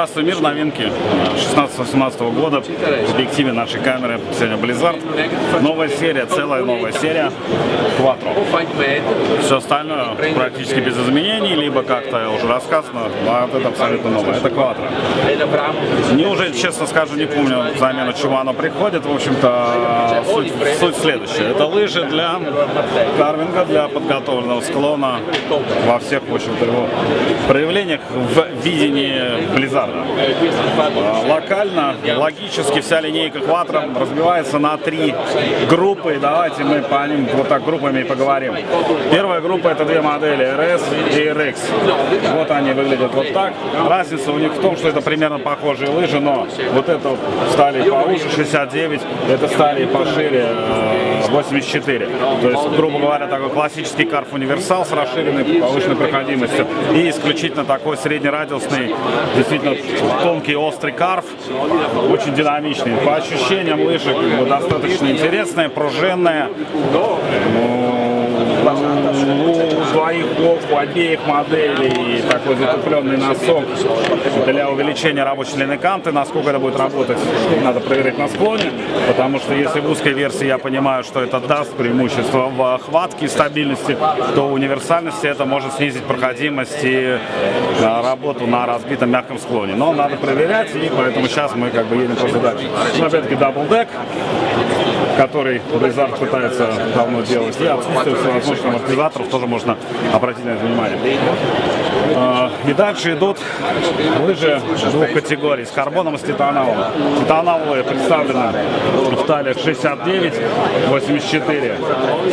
Здравствуй, мир, новинки 16-18 года в объективе нашей камеры сегодня Blizzard. Новая серия, целая новая серия Quattro. Все остальное практически без изменений, либо как-то уже рассказано, а вот это абсолютно новое. Это Quattro. Не уже, честно скажу, не помню замену чего оно приходит. В общем-то, суть, суть следующая. Это лыжи для карвинга, для подготовленного склона во всех, в общем-то, его проявлениях в видении Blizzard. Локально, логически вся линейка Quattro разбивается на три группы. Давайте мы по ним вот так группами поговорим. Первая группа это две модели RS и RX. Вот они выглядят вот так. Разница у них в том, что это примерно похожие лыжи, но вот это стали поуже 69, это стали пошире 84. То есть, грубо говоря, такой классический карф универсал с расширенной повышенной проходимостью и исключительно такой среднерадиусный, действительно тонкий острый карф, очень динамичный. По ощущениям лыжи достаточно интересная, пружинная. Двоих у обеих моделей такой затупленный носок для увеличения рабочей длины канты. Насколько это будет работать, надо проверить на склоне, потому что если в узкой версии я понимаю, что это даст преимущество в хватке и стабильности, то универсальности это может снизить проходимость и работу на разбитом мягком склоне. Но надо проверять, и поэтому сейчас мы как бы едем просто дальше. Ну, опять-таки, double deck который Blizzard пытается давно делать, и отсутствие всевозможных амортизаторов тоже можно обратить на это внимание. А, и дальше идут лыжи двух категорий, с карбоном и с титановым. Титановые представлены в талиях 69, 84,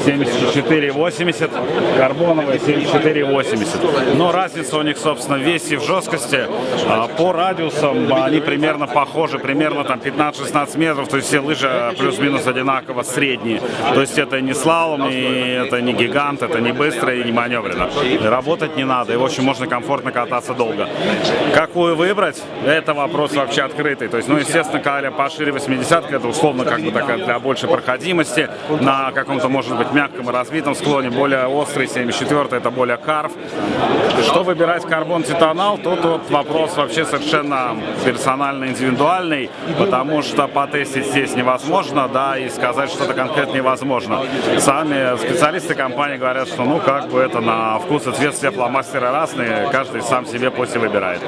74, 80, карбоновые 74, 80. Но разница у них, собственно, в весе и в жесткости. А, по радиусам они примерно похожи, примерно там 15-16 метров, то есть все лыжи плюс-минус одинаково средние. То есть это не слалом, и это не гигант, это не быстро и не маневренно. Работать не надо, и в общем можно комфортно кататься долго. Какую выбрать, это вопрос вообще открытый. То есть, ну, естественно, когда пошире 80 это условно как бы такая для большей проходимости, на каком-то, может быть, мягком и разбитом склоне, более острый 74 это более карф. Что выбирать карбон титанал, тут вопрос вообще совершенно персонально индивидуальный, потому что потестить здесь невозможно, да, и сказать что-то конкретно невозможно. Сами специалисты компании говорят, что ну как бы это на вкус и цвет все фломастеры разные, каждый сам себе после выбирает.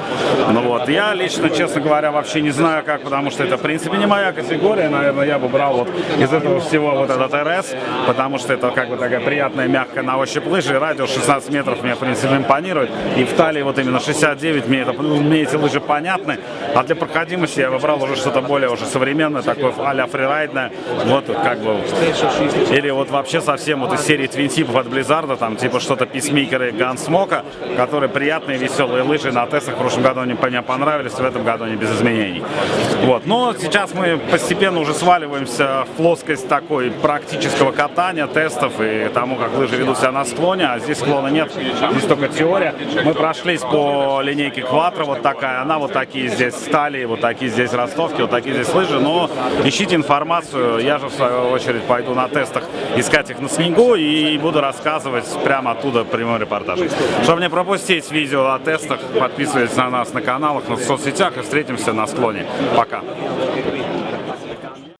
Ну вот, я лично, честно говоря, вообще не знаю как, потому что это в принципе не моя категория, наверное, я бы брал вот из этого всего вот этот РС, потому что это как бы такая приятная, мягкая на ощупь лыжи, радиус 16 метров мне, в принципе, импонирует, и в талии вот именно 69, мне, это, мне эти лыжи понятны, а для проходимости я выбрал уже что-то более уже современное, такое а-ля фрирайдное, вот как бы, или вот вообще совсем вот из серии твинтипов от Blizzard, там типа что-то писмейкеры Гансмока, которые приятные, лыжи на тестах в прошлом году они мне понравились, в этом году они без изменений. Вот, но сейчас мы постепенно уже сваливаемся в плоскость такой практического катания, тестов и тому, как лыжи ведут себя на склоне, а здесь склона нет, здесь только теория. Мы прошлись по линейке Quattro, вот такая, она вот такие здесь стали, вот такие здесь ростовки, вот такие здесь лыжи, но ищите информацию, я же в свою очередь пойду на тестах искать их на снегу и буду рассказывать прямо оттуда прямой репортаж. Чтобы не пропустить видео о тестах, подписывайтесь на нас на каналах, на соцсетях и встретимся на склоне. Пока!